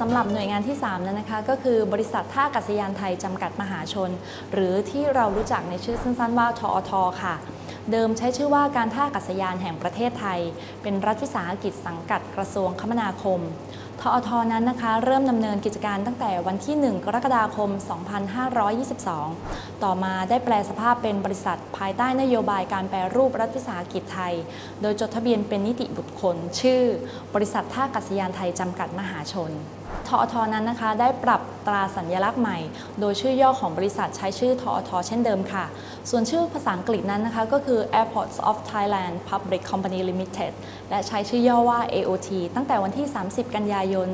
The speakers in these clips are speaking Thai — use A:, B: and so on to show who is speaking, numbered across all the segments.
A: สำหรับหน่วยงานที่ 3 นั้นนะคะ ก็คือบริษัทท่าอากาศยานไทยจำกัดมหาชน หรือที่เรารู้จักในชื่อสั้นๆว่าทอทค่ะ เดิมใช้ชื่อว่าการท่าอากาศยานแห่งประเทศไทย เป็นรัฐวิสาหกิจสังกัดกระทรวงคมนาคม ทอทนั้นนะคะ เริ่มดำเนินกิจการตั้งแต่วันที่ 1 กรกฎาคม 2522 ต่อมาได้แปลสภาพเป็นบริษัทภายใต้นโยบายการแปรรูปรัฐวิสาหกิจไทย โดยจดทะเบียนเป็นนิติบุคคล ชื่อ บริษัทท่าอากาศยานไทยจำกัดมหาชนทอทนั้นนะคะได้ปรับตราสัญลักษณ์ใหม่ โดยชื่อย่อของบริษัทใช้ชื่อทอทเช่นเดิมค่ะ ส่วนชื่อภาษาอังกฤษนั้นนะคะก็คือ Airports of Thailand Public Company Limited และใช้ชื่อย่อว่า AOT ตั้งแต่วันที่ 30 กันยายน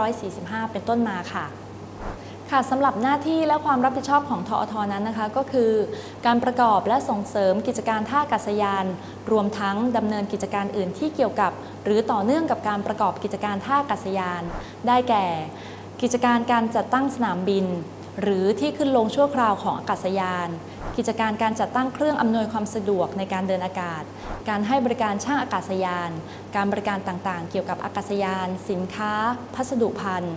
A: 2545 เป็นต้นมาค่ะค่ะสำหรับหน้าที่และความรับผิดชอบของทอทนั้นนะคะ ก็คือ การประกอบและส่งเสริมกิจการท่าอากาศยาน รวมทั้งดำเนินกิจการอื่นที่เกี่ยวกับ หรือต่อเนื่องกับการประกอบกิจการท่าอากาศยาน ได้แก่ กิจการการจัดตั้งสนามบิน หรือที่ขึ้นลงชั่วคราวของอากาศยาน กิจการการจัดตั้งเครื่องอำนวยความสะดวกในการเดินอากาศ การให้บริการช่างอากาศยาน การบริการต่างๆ เกี่ยวกับอากาศยาน สินค้า พัสดุภัณฑ์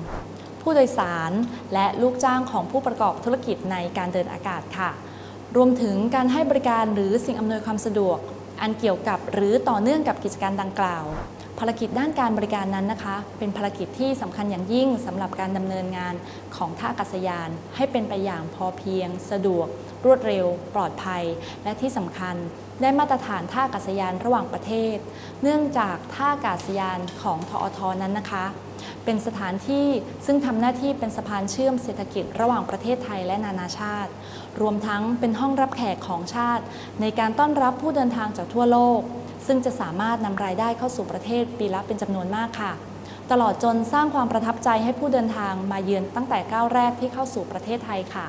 A: ผู้โดยสาร และลูกจ้างของผู้ประกอบธุรกิจในการเดินอากาศค่ะ รวมถึงการให้บริการหรือสิ่งอำนวยความสะดวก อันเกี่ยวกับหรือต่อเนื่องกับกิจการดังกล่าว ภารกิจด้านการบริการนั้นนะคะ เป็นภารกิจที่สำคัญอย่างยิ่งสำหรับการดำเนินงานของท่าอากาศยาน ให้เป็นไปอย่างพอเพียง สะดวก รวดเร็ว ปลอดภัย และที่สำคัญได้มาตรฐานท่าอากาศยานระหว่างประเทศ เนื่องจากท่าอากาศยานของทอทนั้นนะคะ เป็นสถานที่ซึ่งทำหน้าที่เป็นสะพานเชื่อมเศรษฐกิจระหว่างประเทศไทยและนานาชาติ รวมทั้งเป็นห้องรับแขกของชาติ ในการต้อนรับผู้เดินทางจากทั่วโลก ซึ่งจะสามารถนำรายได้เข้าสู่ประเทศปีละเป็นจำนวนมากค่ะ ตลอดจนสร้างความประทับใจให้ผู้เดินทางมาเยือนตั้งแต่ก้าวแรกที่เข้าสู่ประเทศไทยค่ะ